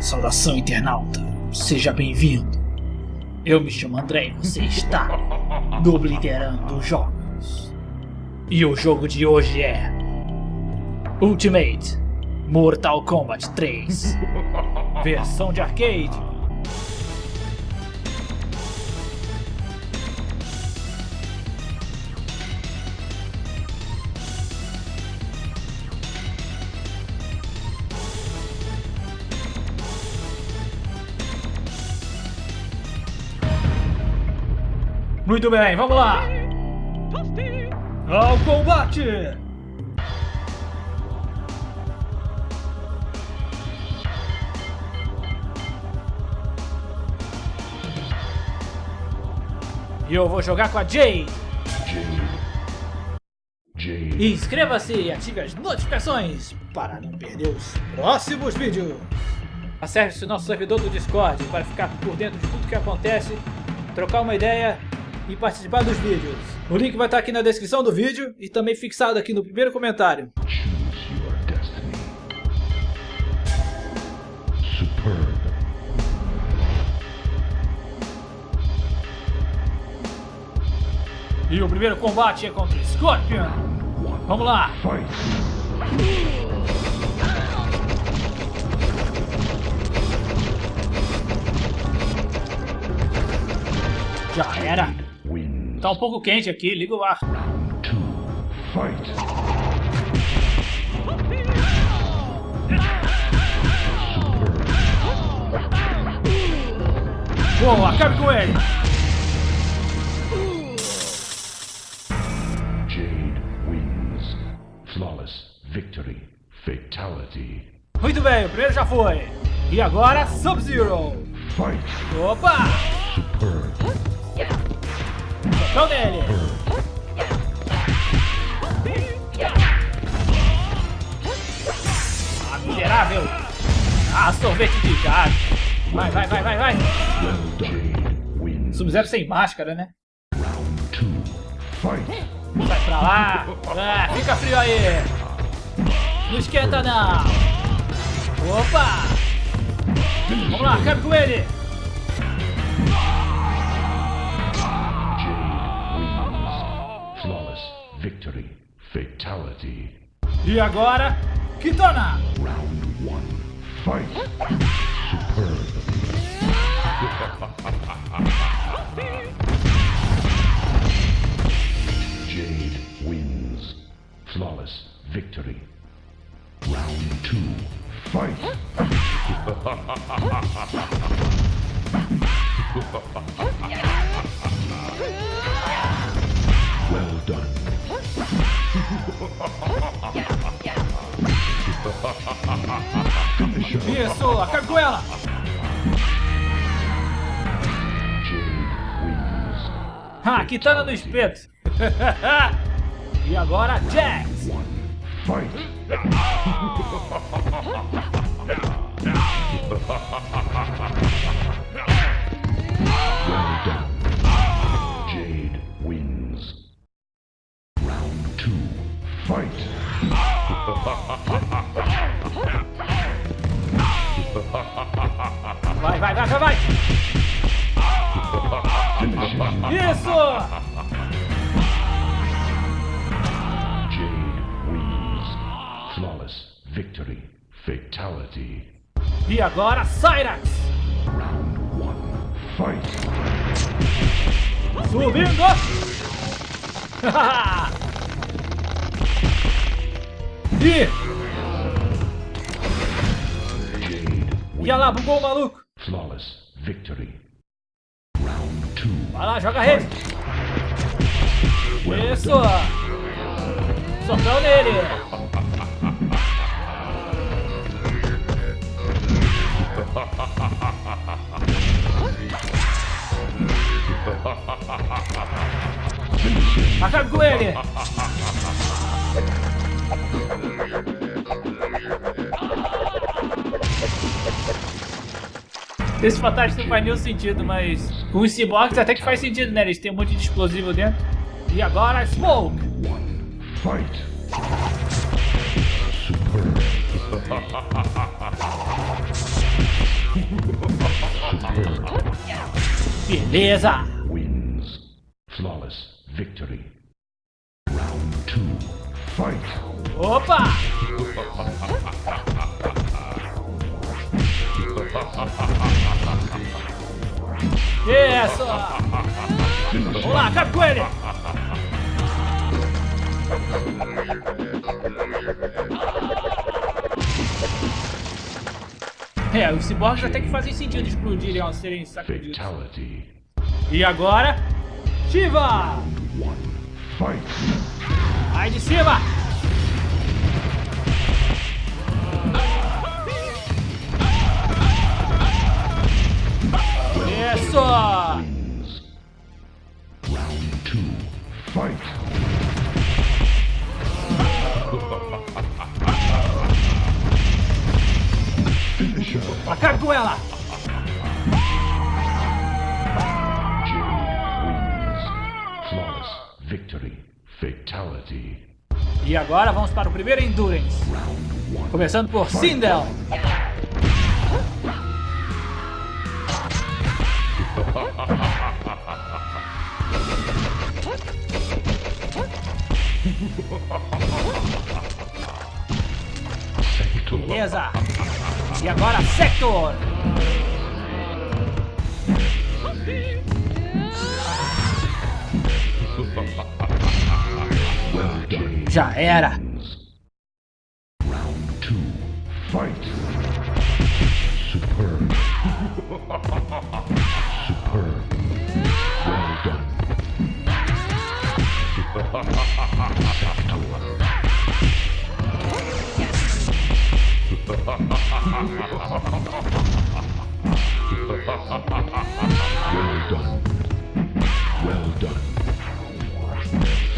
Saudação, internauta. Seja bem-vindo. Eu me chamo André e você está no Obliterando Jogos. E o jogo de hoje é... Ultimate Mortal Kombat 3 Versão de arcade Muito bem, vamos lá! Ao combate! E eu vou jogar com a Jade. Jade. Inscreva-se e ative as notificações para não perder os próximos vídeos. Acesse o nosso servidor do Discord para ficar por dentro de tudo que acontece, trocar uma ideia e participar dos vídeos. O link vai estar aqui na descrição do vídeo e também fixado aqui no primeiro comentário. E o primeiro combate é contra Scorpion. Vamos lá. Já era. Tá um pouco quente aqui, liga o ar. Boa, acabe com ele! Jade wins. Flawless victory. Fatality. Muito bem, o primeiro já foi. E agora, Sub-Zero. Opa! Superb. Socão nele! Ah, miserável! Ah, sorvete de gado! Vai, vai, vai, vai, vai! Sub-Zero sem máscara, né? Sai pra lá! Ah, fica frio aí! Não esquenta não! Opa! Vamos lá, cabe com ele! Victory. Fatality. E agora, Kitana! Round one. Fight. Superb. Jade wins. Flawless victory. Round two. Fight. well done. Isso, acabe com ela! Ah, Kitana no espeto! e agora, Jax! Fight! Flawless victory. Fatality. E agora, Cyrax! Round one. Fight! Subindo! E... E olha lá, bugou o maluco. Flawless victory. Round two. Vai lá, joga a rede. Isso. Socão nele. Esse fantástico não faz nenhum sentido, mas com os cyborgs até que faz sentido, né? Eles têm um monte de explosivo dentro. E agora, Smoke! Beleza! Opa! Isso! Vamos lá, acaba com ele! É, os ciborgues até que fazem sentido explodirem ao serem sacudidos. Fatality. E agora, Shiva! Vai de cima! Isso! Round two. Fight. Acabe com ela! E agora vamos para o primeiro Endurance. Começando por Sindel. Beleza. E agora Sector. Já era.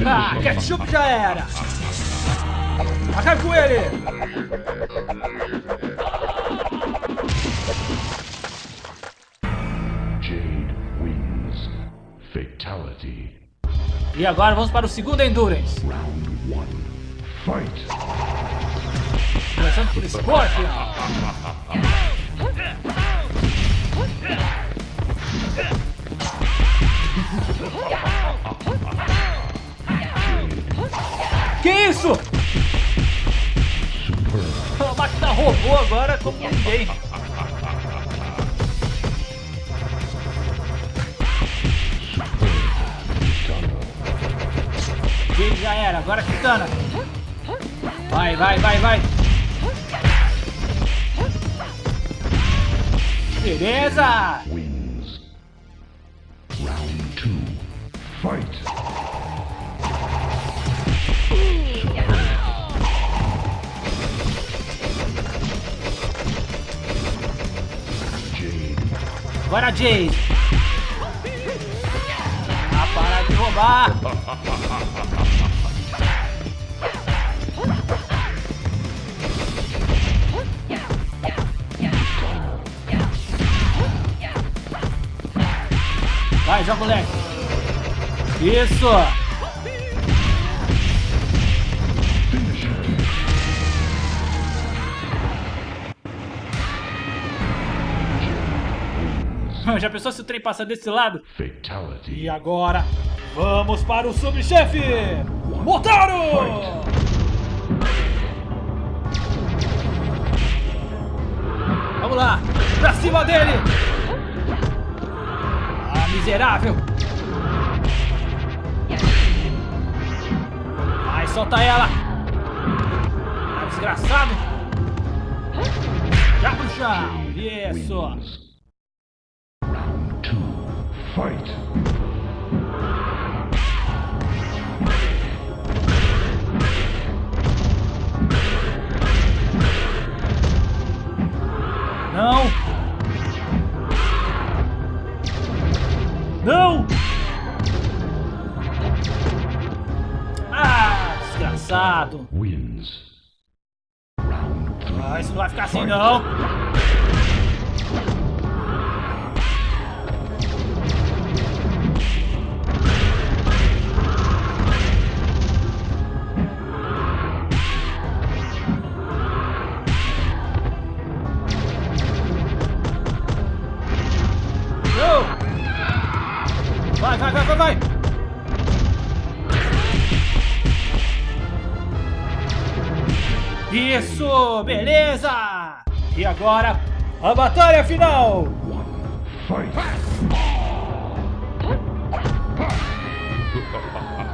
Ah, ketchup já era. Acabe com ele. Jade wins. Fatality. E agora vamos para o segundo Endurance. Round one. Fight. Começando por Scorpion. Que isso? A máquina robô agora como ninguém. Jade já era, agora Kitana. Vai, vai, vai, vai. Beleza! wins. Round two. Fight. Agora Jade. Ah, para de roubar. joga o leque. Isso. Já pensou se o trem passa desse lado? Fatality. E agora, vamos para o subchefe! Motaro! Vamos lá, pra cima dele! Miserável! Vai, solta ela! Ah, desgraçado! Já pro chão! Isso! Round two. Fight. Ah, isso não vai ficar assim não! Isso, beleza! E agora, a batalha final!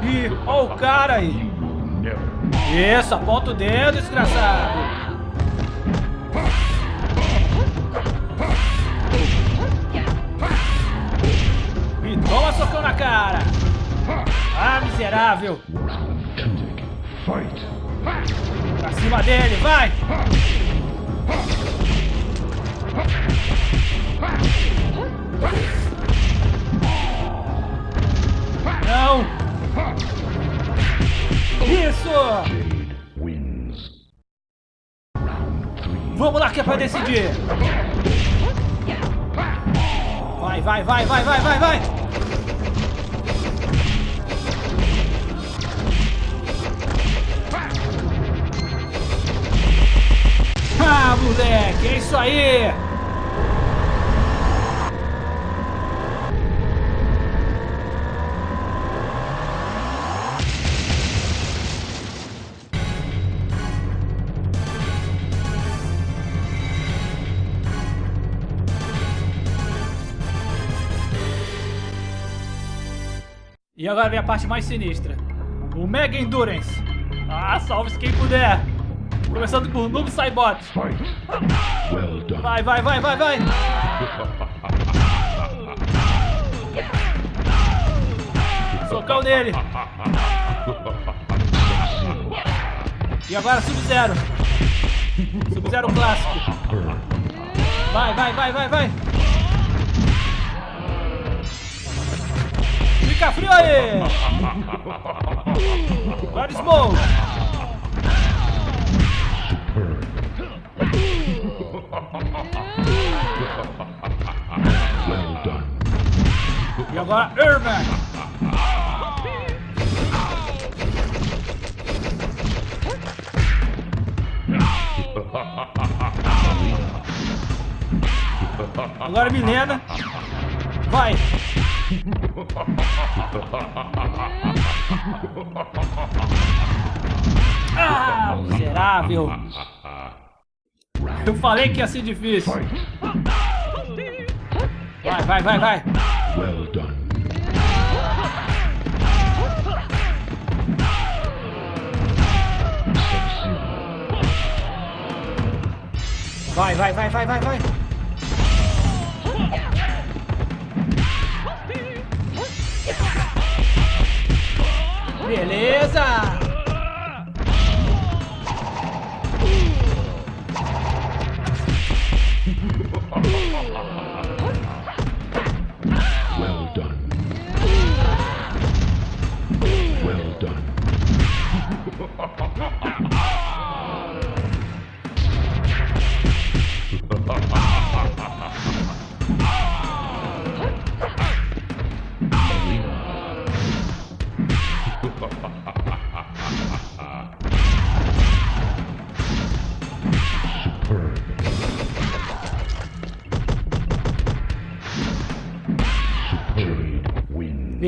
Ih, ó o cara aí! Isso, aponta o dedo, desgraçado! E toma socão na cara! Ah, miserável! Fight! Pra cima dele, vai! Não! Isso! Vamos lá que é pra decidir! Vai, vai, vai, vai, vai, vai, vai! Ah, moleque, é isso aí! E agora vem a parte mais sinistra. O Mega Endurance. Ah, salve-se quem puder. Começando por Noob Saibot. Vai, vai, vai, vai, vai. Socão nele. E agora Sub-Zero. Sub-Zero clássico. Vai, vai, vai, vai, vai. Fica frio aí. Agora Smoke. E agora Urban. Agora Milena. Vai. Ah, miserável. Eu falei que ia ser difícil. Vai, vai, vai, vai. Well done. Vai, vai, vai, vai, vai, vai. Beleza!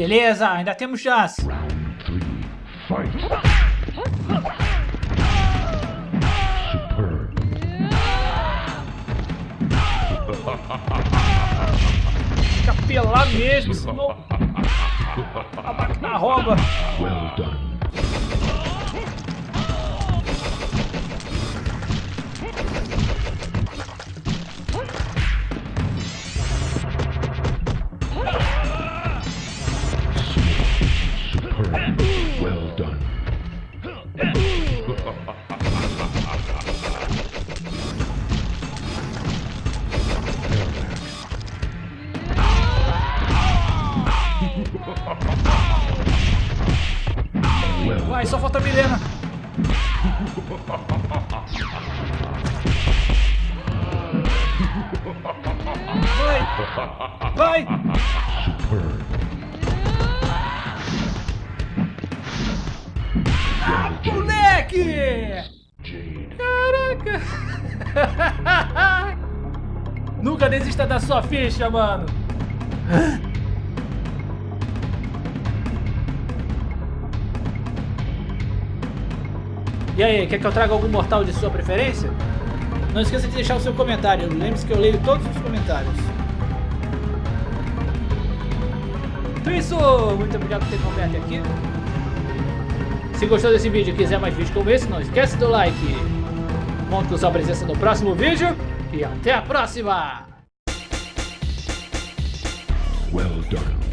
Beleza, ainda temos chance. Round three. Fight. Fica pelado mesmo, senão a máquina rouba. Well done. Caraca! Nunca desista da sua ficha, mano! E aí, quer que eu traga algum mortal de sua preferência? Não esqueça de deixar o seu comentário, lembre-se que eu leio todos os comentários. Então é isso, muito obrigado por ter acompanhado aqui. Se gostou desse vídeo e quiser mais vídeos como esse, não esquece do like. Conto com sua presença no próximo vídeo. E até a próxima! Well done.